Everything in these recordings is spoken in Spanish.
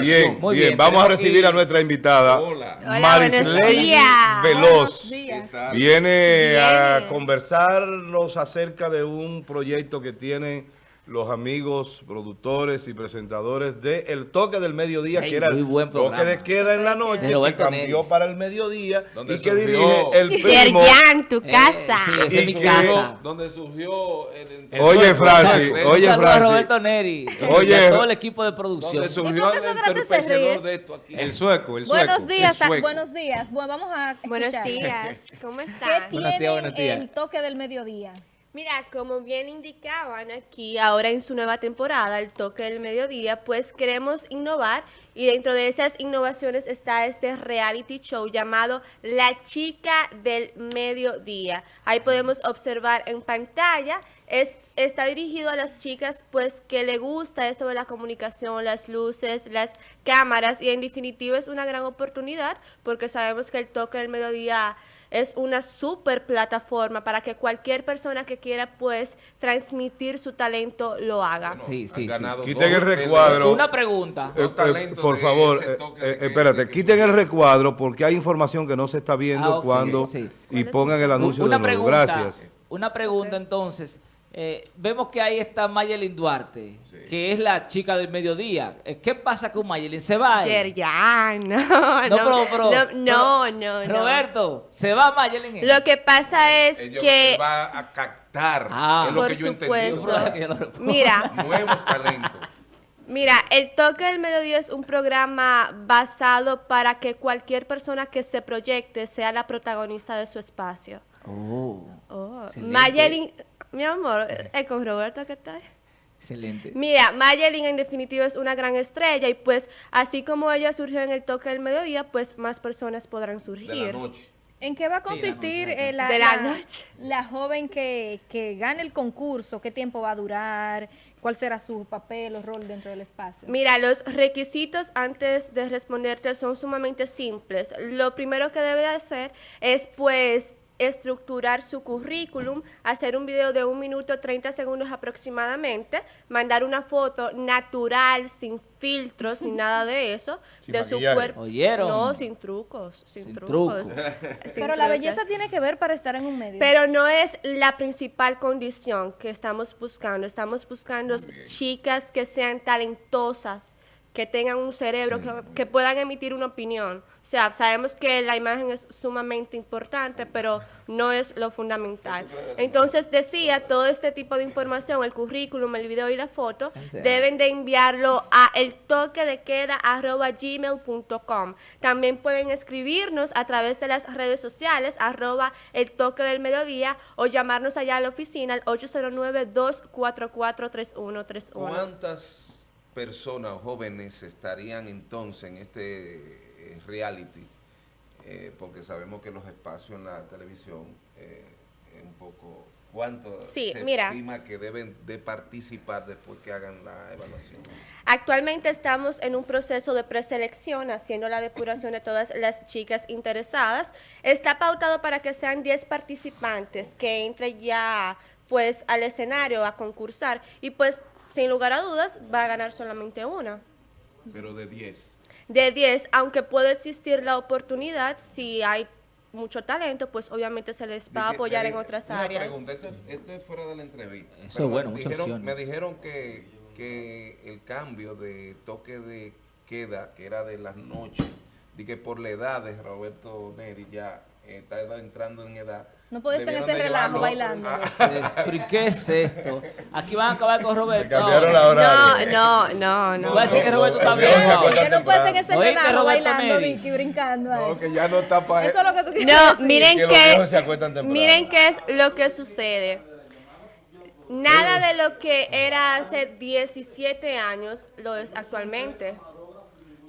Bien, Muy bien, bien, vamos a recibir a nuestra invitada, Hola. Marisley. Veloz. Viene a conversarnos acerca de un proyecto que tienen los amigos, productores y presentadores de El Toque del Mediodía, Ey, que era muy el toque de queda en la noche, De que cambió Neris. para el mediodía y que surgió- dirige el primo. Yerjan, tu Eh, casa. sí, esa es mi que- casa. Donde surgió el, el- Oye, Francis, oye, Francis. Roberto Neri Oye, y a todo el equipo de producción. Donde surgió ¿Y por qué el de esto aquí. El sueco, el sueco. Buenos días, el sueco. buenos días. Bueno, vamos a Buenos escuchar. días, ¿cómo ¿Qué? Buenos días, buenos días. el toque del mediodía? Mira, como bien indicaban aquí, ahora en su nueva temporada, el toque del mediodía, pues queremos innovar y dentro de esas innovaciones está este reality show llamado La Chica del Mediodía. Ahí podemos observar en pantalla, es, está dirigido a las chicas pues que le gusta esto de la comunicación, las luces, las cámaras y en definitiva es una gran oportunidad porque sabemos que el toque del mediodía es una super plataforma para que cualquier persona que quiera pues transmitir su talento lo haga. Sí, sí, sí. Quiten el recuadro. Una pregunta. Eh, Los eh, talentos por de favor, ese eh, toque de que- espérate, que- quiten el recuadro porque hay información que no se está viendo Ah, cuando sí. y pongan el anuncio una de nuevo. pregunta, Gracias. Una pregunta entonces. Eh, vemos que ahí está Mayelin Duarte, Sí. que es la chica del mediodía. Eh, ¿Qué pasa con Mayelin? ¿Se va? eh? Yerjan, no, No, no, pero, pero- no, no, pero- no, no. Roberto, ¿se va Mayelin? eh? Lo que pasa es Ella que, va a captar, Ah. es lo por que yo supuesto, entendí. mira, Nuevos talentos. Mira, el toque del mediodía es un programa basado para que cualquier persona que se proyecte sea la protagonista de su espacio. Oh, Oh. Mayelin, mi amor, ¿es con Roberto qué tal? excelente. Mira, Mayelin en definitiva es una gran estrella y pues así como ella surgió en el toque del mediodía, pues más personas podrán De surgir. la noche. ¿En qué va a Sí, la consistir noche, eh, la, De la la- noche. la joven que, que gane el concurso? ¿Qué tiempo va a durar? ¿Cuál será su papel o rol dentro del espacio? Mira, los requisitos antes de responderte son sumamente simples. Lo primero que debe de hacer es pues estructurar su currículum, hacer un video de un minuto 30 segundos aproximadamente, mandar una foto natural, sin filtros ni nada de eso, Sin de su cuerpo. ¿Oyeron? No, sin trucos, sin, Sin trucos. truco. Sin Pero la belleza tiene que ver para estar en un medio. Pero no es la principal condición que estamos buscando. Estamos buscando chicas que sean talentosas, que tengan un cerebro, que, que puedan emitir una opinión. O sea, sabemos que la imagen es sumamente importante, pero no es lo fundamental. Entonces, decía, todo este tipo de información, el currículum, el video y la foto, deben de enviarlo a el toque de queda gmail.com. También pueden escribirnos a través de las redes sociales arroba el toque del mediodía o llamarnos allá a la oficina al 809-244-3131. ¿Cuántas personas jóvenes estarían entonces en este eh, reality? Eh, porque sabemos que los espacios en la televisión eh, es un poco... ¿Cuánto Sí, se mira. estima que deben de participar después que hagan la evaluación? Actualmente estamos en un proceso de preselección, haciendo la depuración de todas las chicas interesadas. Está pautado para que sean 10 participantes que entren ya pues al escenario a concursar y pues sin lugar a dudas va a ganar solamente una. Pero de 10. De 10, aunque puede existir la oportunidad, si hay mucho talento, pues obviamente se les va a apoyar en otras una áreas. pregunta, esto, esto es fuera de la entrevista. Eso Pero es bueno, me muchas dijeron, opciones. me dijeron que, que el cambio de toque de queda, que era de las noches, di que por la edad de Roberto Neri ya eh, está entrando en edad. No puede estar en ese relajo bailando. a- ¿Pero y qué es esto? Aquí van a acabar con Roberto. No, no, no, no. Voy a decir que Roberto está no, viejo. no, no, Usted no puede estar en ese relajo bailando. Vicky, brincando. ahí. No, que ya no está para Eso es lo que tú quieres No, decir. miren que miren qué es lo que sucede. Nada de lo que era hace 17 años lo es actualmente.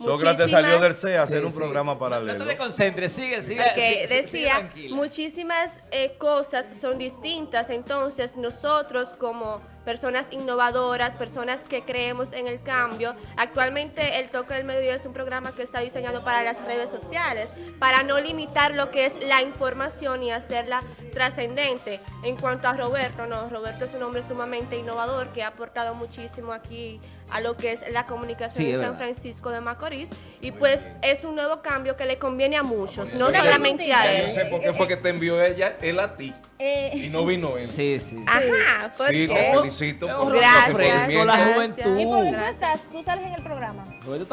Sócrates salió del Muchísimas- CE a hacer Sí, un sí. programa No paralelo. te desconcentres, sigue, sigue. Ok, sigue, sigue, decía, tranquila. muchísimas eh, cosas son distintas, entonces nosotros como personas innovadoras, personas que creemos en el cambio. Actualmente el Toque del Mediodía es un programa que está diseñado para las redes sociales, para no limitar lo que es la información y hacerla trascendente. En cuanto a Roberto, no, Roberto es un hombre sumamente innovador que ha aportado muchísimo aquí a lo que es la comunicación Sí, en San. Francisco de Macorís y pues es un nuevo cambio que le conviene a muchos, no Una solamente a preguntita. Yo él. sé por qué fue que te envió ella, él a ti, Eh, y no vino él. Sí, sí. Ajá, ¿por Sí, qué? te felicito por Gracias. la Gracias. juventud. ¿Y por qué estás? ¿Tú sales en el programa?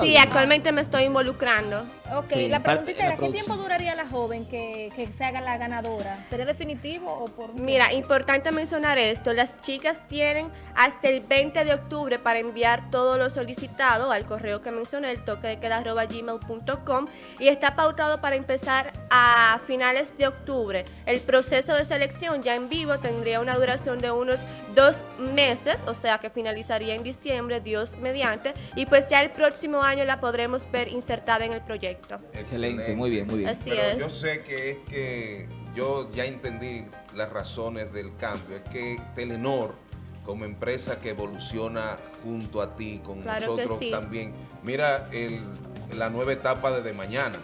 Sí, actualmente me estoy involucrando. Ok, Sí, la preguntita la era, ¿qué tiempo duraría la joven que, que se haga la ganadora? ¿Sería definitivo o por...? un Mira, importante mencionar esto, las chicas tienen hasta el 20 de octubre para enviar todo lo solicitado al correo que mencioné, el toque de queda arroba gmail.com y está pautado para empezar a finales de octubre. El proceso de selección ya en vivo tendría una duración de unos dos meses, o sea que finalizaría en diciembre, Dios mediante, y pues ya el próximo año la podremos ver insertada en el proyecto. Excelente, muy bien, muy bien. Así Pero es. yo sé que es que yo ya entendí las razones del cambio. Es que Telenor, como empresa que evoluciona junto a ti, con Claro nosotros sí. también, mira el- la nueva etapa desde mañana.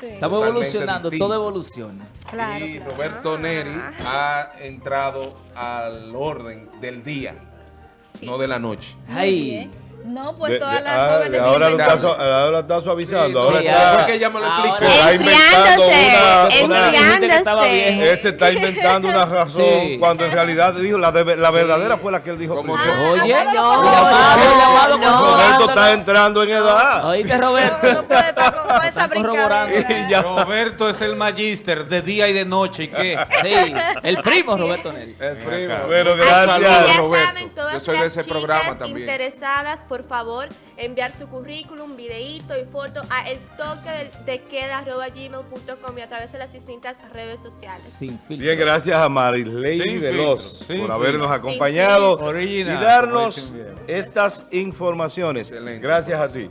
Sí. Estamos Totalmente evolucionando, distinto. todo evoluciona. Claro, y claro. Roberto Ah. Neri ha entrado al orden del día, Sí. no de la noche. Bien. No, pues De- todas de- las ah, jóvenes... ahora, lo dicen- está, su- ahora lo está suavizando. Sí, ahora sí, está- porque ella me lo explicó. está inventando una- una- que está inventando una razón Sí. cuando en realidad dijo la, de- la verdadera fue la que él dijo Como se- Oye, Ah, no, no, no, Roberto está entrando en edad. Oíste, Roberto. no puede estar con, con esa. Roberto es el magíster de día y de noche. ¿Y qué? Sí, el primo Roberto Neri. El primo. Que gracias. Roberto. Yo soy de ese programa también. interesadas, por favor, enviar su currículum, videíto y foto a el toque del- de queda arroba gmail.com y a través de las distintas redes sociales. Sin filtro. Bien, gracias a Marilei Sin Veloz filtro, sin por habernos filtro. acompañado Original, y darnos estas informaciones. Excelente. Gracias a ti.